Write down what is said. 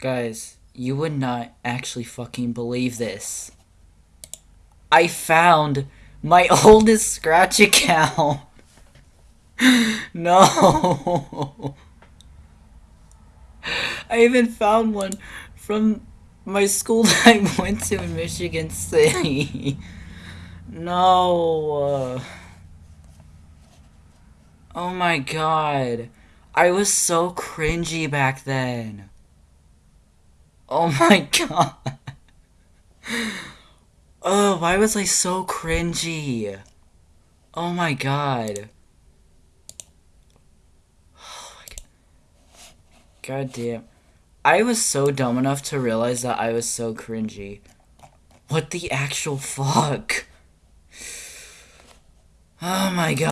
Guys, you would not actually fucking believe this. I found my oldest Scratch account. no. I even found one from my school that I went to in Michigan City. no. Oh my god. I was so cringy back then. Oh my god. Oh, why was I so cringy? Oh my god. Oh my god. God damn. I was so dumb enough to realize that I was so cringy. What the actual fuck? Oh my god.